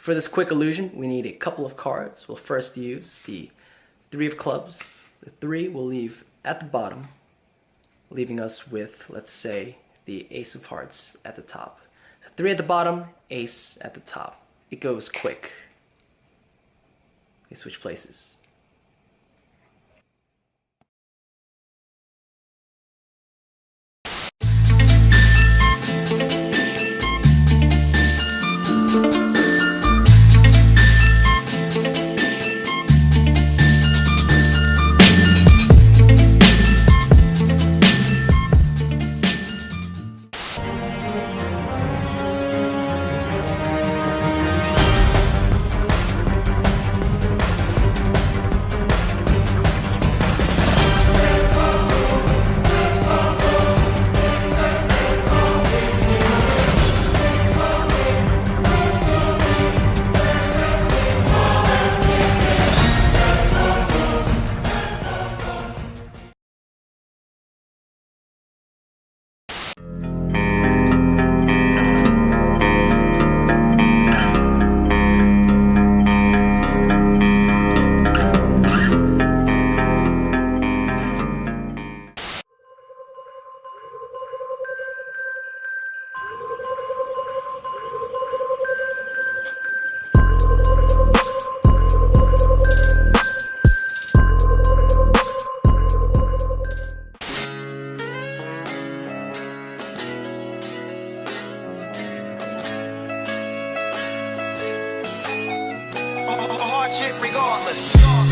For this quick illusion, we need a couple of cards. We'll first use the three of clubs. The three we'll leave at the bottom, leaving us with, let's say, the ace of hearts at the top. Three at the bottom, ace at the top. It goes quick. They switch places. Hard shit regardless.